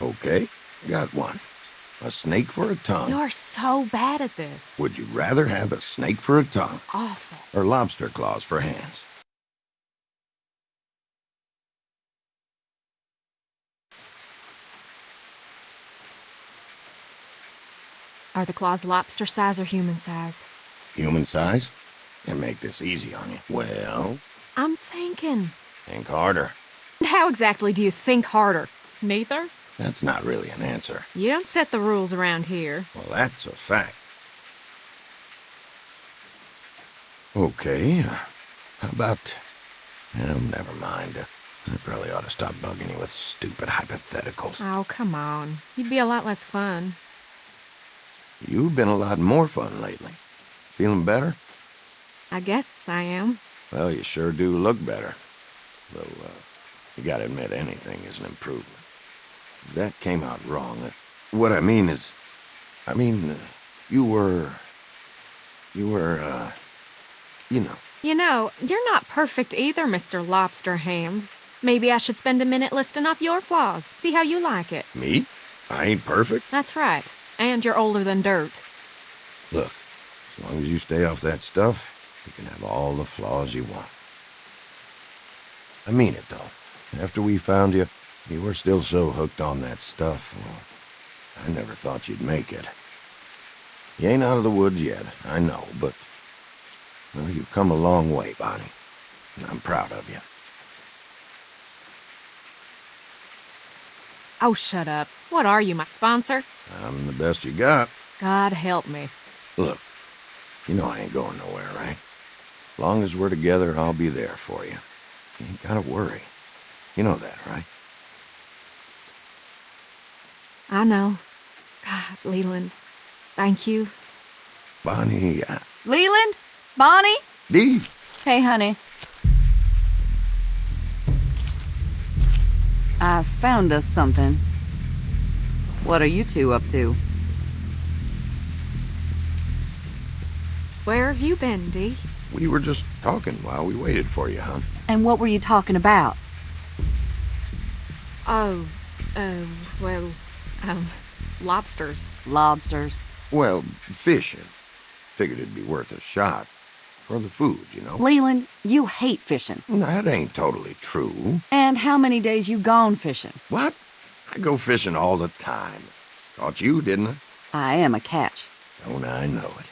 Okay, got one. A snake for a tongue. You're so bad at this. Would you rather have a snake for a tongue Awful. or lobster claws for hands? Are the claws lobster size or human size? Human size? And make this easy on you. Well, I'm thinking. think harder. How exactly do you think harder? Neither? That's not really an answer. You don't set the rules around here. Well, that's a fact. Okay, uh, how about... Oh, never mind. I probably ought to stop bugging you with stupid hypotheticals. Oh, come on. You'd be a lot less fun. You've been a lot more fun lately. Feeling better? I guess I am. Well, you sure do look better. Though, uh, you gotta admit anything is an improvement. That came out wrong. Uh, What I mean is... I mean, uh, you were... You were, uh... You know. You know, you're not perfect either, Mr. Lobster Hands. Maybe I should spend a minute listing off your flaws. See how you like it. Me? I ain't perfect. That's right. And you're older than dirt. Look, as long as you stay off that stuff, you can have all the flaws you want. I mean it, though. After we found you, you were still so hooked on that stuff, well, I never thought you'd make it. You ain't out of the woods yet, I know, but... Well, you've come a long way, Bonnie. And I'm proud of you. Oh, shut up. What are you, my sponsor? I'm the best you got. God help me. Look, you know I ain't going nowhere, right? As long as we're together, I'll be there for you. You ain't gotta worry. You know that, right? I know. God, Leland. Thank you. Bonnie, uh, Leland? Bonnie? Dee, Hey, honey. I found us something. What are you two up to? Where have you been, Dee? we were just talking while we waited for you, huh? And what were you talking about? Oh, uh, well, um, lobsters. Lobsters. Well, fishing. Figured it'd be worth a shot. For the food, you know? Leland, you hate fishing. That ain't totally true. And how many days you gone fishing? What? I go fishing all the time. Caught you, didn't I? I am a catch. Don't I know it?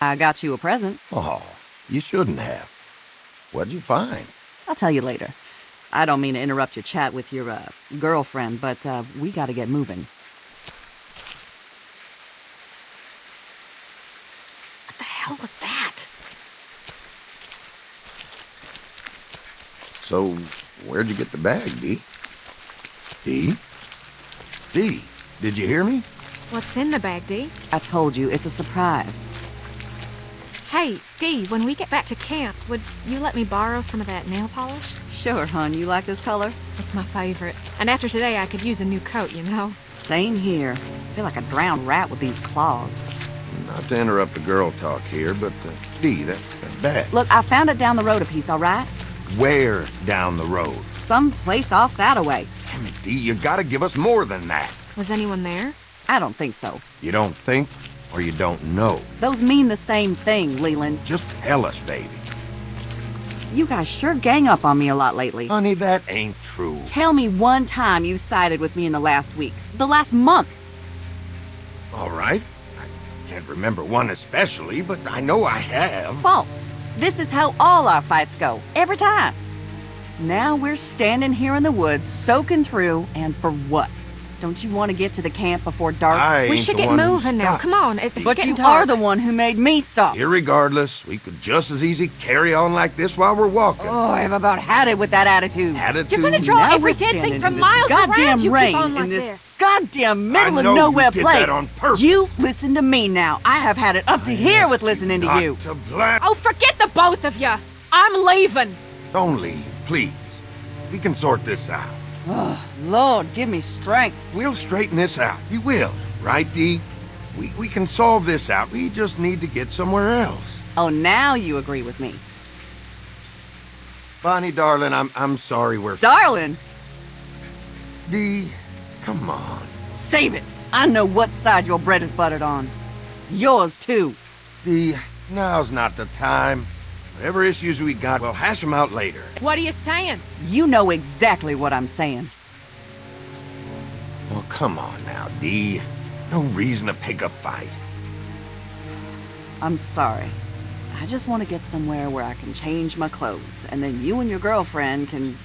I got you a present. Oh, you shouldn't have. What'd you find? I'll tell you later. I don't mean to interrupt your chat with your, uh, girlfriend, but, uh, we gotta get moving. What the hell was that? So, where'd you get the bag, Dee? Dee? Dee, did you hear me? What's in the bag, Dee? I told you, it's a surprise. Hey, Dee, when we get back to camp, would you let me borrow some of that nail polish? Sure, hon, you like this color? It's my favorite. And after today, I could use a new coat, you know? Same here. I feel like a drowned rat with these claws. Not to interrupt the girl talk here, but uh, Dee, that, that bag. Look, I found it down the road a piece, all right? Where down the road? Some place off that away. Damn it, Dee, you gotta give us more than that. Was anyone there? I don't think so. You don't think, or you don't know. Those mean the same thing, Leland. Just tell us, baby. You guys sure gang up on me a lot lately. Honey, that ain't true. Tell me one time you sided with me in the last week. The last month. All right. I can't remember one especially, but I know I have. False. This is how all our fights go. Every time. Now we're standing here in the woods, soaking through, and for what? Don't you want to get to the camp before dark? I we ain't should the get one moving now. Come on. It's but getting you dark. are the one who made me stop. Irregardless, we could just as easy carry on like this while we're walking. Oh, I've about had it with that attitude. Attitude. You're gonna draw Now every we're dead standing thing from miles goddamn around. You rain keep on like in this, this. goddamn middle I of know you nowhere did place. that on purpose. You listen to me now. I have had it up to here with listening to Not you. To bla- Oh, forget the both of you. I'm leaving. Don't leave, please. We can sort this out. Oh, Lord, give me strength. We'll straighten this out. We will, right, Dee? We, we can solve this out. We just need to get somewhere else. Oh, now you agree with me. Bonnie, darling, I'm I'm sorry we're Darling! Dee. come on. Save it! I know what side your bread is buttered on. Yours, too. Dee, now's not the time. Whatever issues we got, we'll hash them out later. What are you saying? You know exactly what I'm saying. Well, come on now, Dee. No reason to pick a fight. I'm sorry. I just want to get somewhere where I can change my clothes, and then you and your girlfriend can...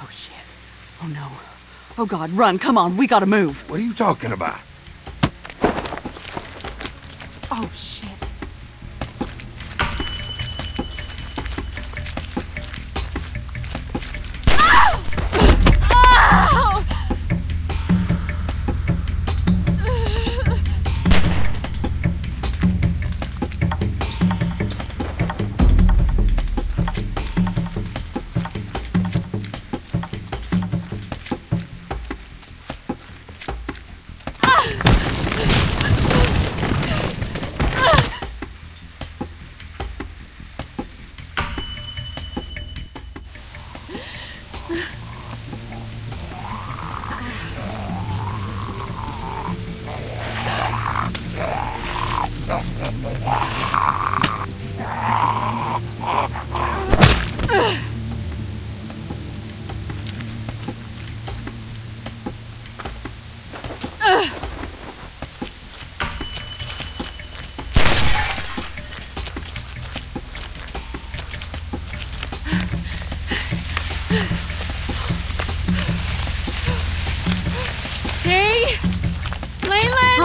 Oh, shit. Oh, no. Oh, God, run. Come on, we gotta move. What are you talking about? Oh, shit.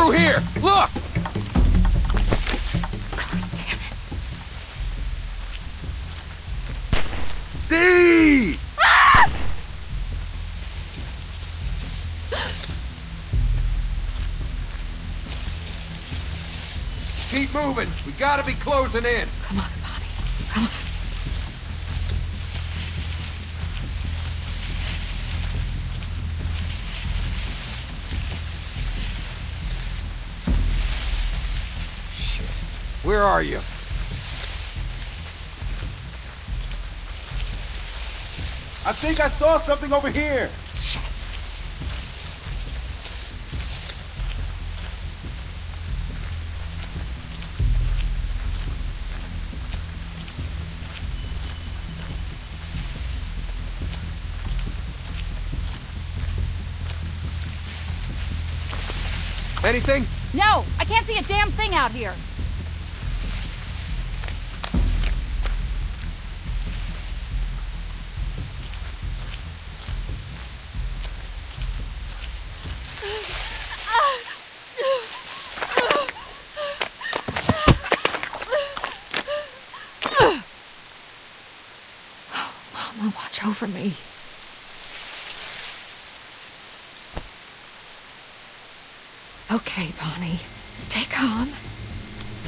Through here! Look! Damn it. Dee! Keep moving. We gotta be closing in. Come on, Where are you? I think I saw something over here. Anything? No, I can't see a damn thing out here. Me. Okay, Bonnie. Stay calm.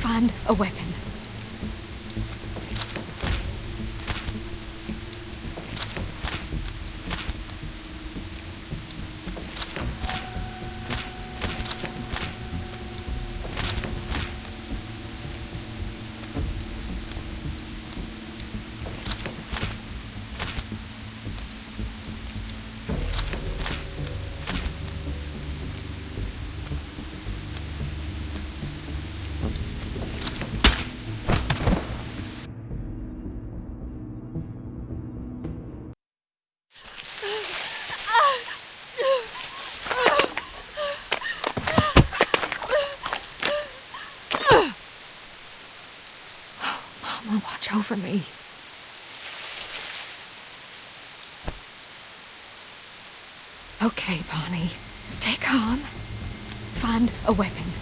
Find a weapon. Over me. Okay, Bonnie. Stay calm. Find a weapon.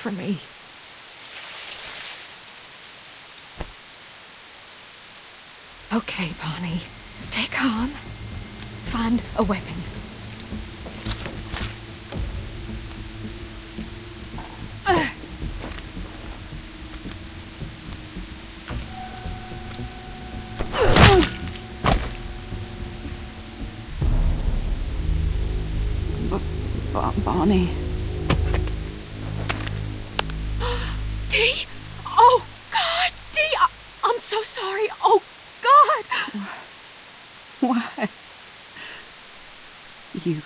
for me. Okay, Bonnie. Stay calm. Find a weapon. Bonnie. Why? You.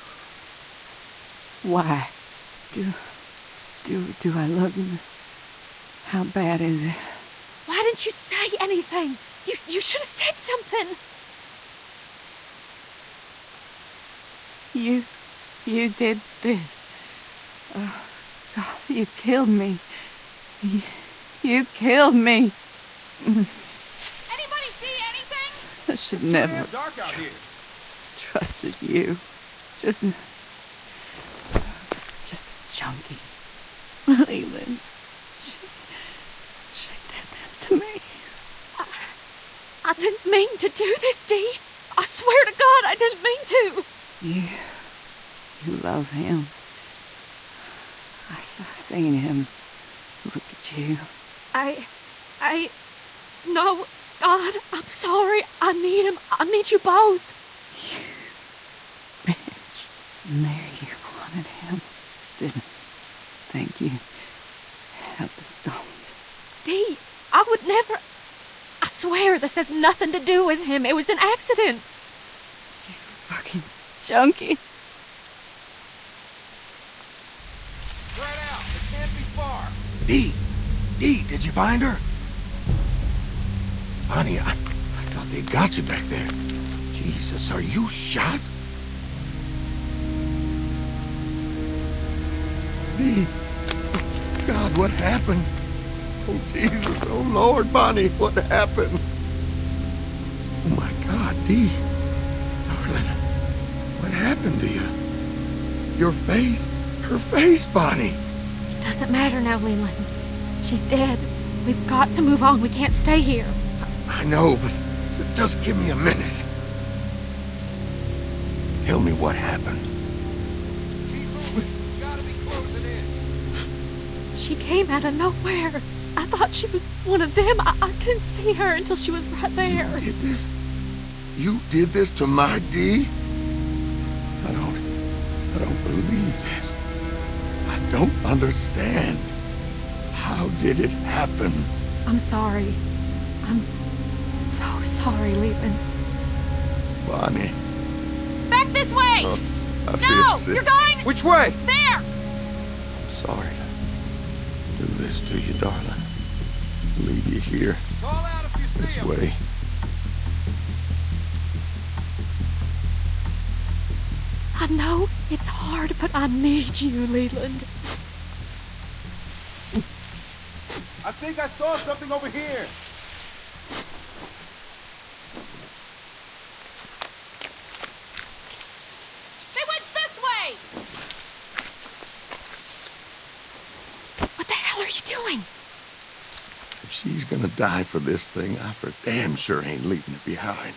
Why? Do. Do. Do I look. How bad is it? Why didn't you say anything? You, you should have said something. You. You did this. Oh, God, you killed me. You, you killed me. Anybody see? I should never Damn dark out here. trusted you. Just. Just a junkie. Leland. She. She did this to me. I didn't mean to do this, Dee. I swear to God, I didn't mean to. You. You love him. I saw seen him. Look at you. I. I. No, God, I'm sorry. I need him. I need you both. You Bitch. And there you wanted him. Didn't Thank you had the stones. Dee, I would never. I swear this has nothing to do with him. It was an accident. You fucking junkie. Spread out. It can't be far. Dee! Dee, did you find her? Bonnie, I, I thought they'd got you back there. Jesus, are you shot? Dee! God, what happened? Oh, Jesus, oh, Lord, Bonnie, what happened? Oh, my God, Dee. Darling, what happened to you? Your face, her face, Bonnie. It doesn't matter now, Leland. She's dead. We've got to move on. We can't stay here. I know, but just give me a minute. Tell me what happened. Keep. We gotta be closing in. She came out of nowhere. I thought she was one of them. I, I didn't see her until she was right there. Did this? You did this to my Dee? I don't. I don't believe this. I don't understand. How did it happen? I'm sorry. I'm sorry, Leland. Bonnie, Back this way! I no! feel sick. You're going Which way? there! I'm sorry to do this to you, darling. Leave you here Call out if you see this him. way. I know it's hard, but I need you, Leland. I think I saw something over here. They went this way! What the hell are you doing? If she's gonna die for this thing, I for damn sure ain't leaving it behind.